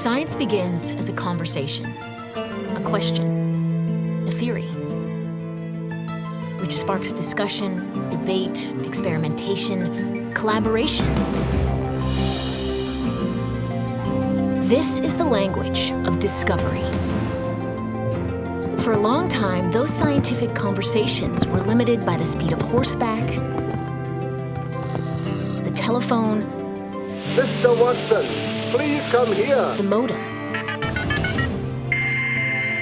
Science begins as a conversation, a question, a theory, which sparks discussion, debate, experimentation, collaboration. This is the language of discovery. For a long time, those scientific conversations were limited by the speed of horseback, the telephone, Mr. Watson, please come here. the modem.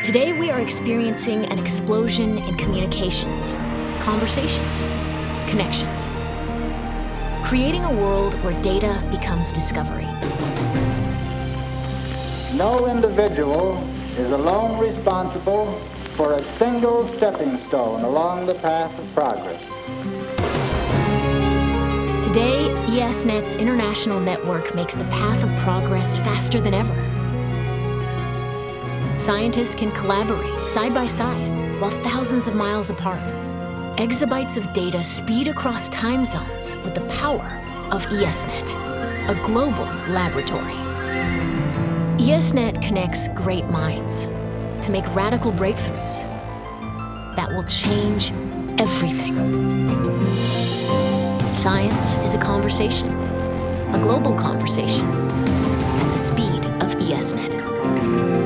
Today, we are experiencing an explosion in communications, conversations, connections, creating a world where data becomes discovery. No individual is alone responsible for a single stepping stone along the path of progress. ESNet's international network makes the path of progress faster than ever. Scientists can collaborate side by side while thousands of miles apart. Exabytes of data speed across time zones with the power of ESNet, a global laboratory. ESNet connects great minds to make radical breakthroughs that will change everything. Science is a conversation, a global conversation, at the speed of ESNet.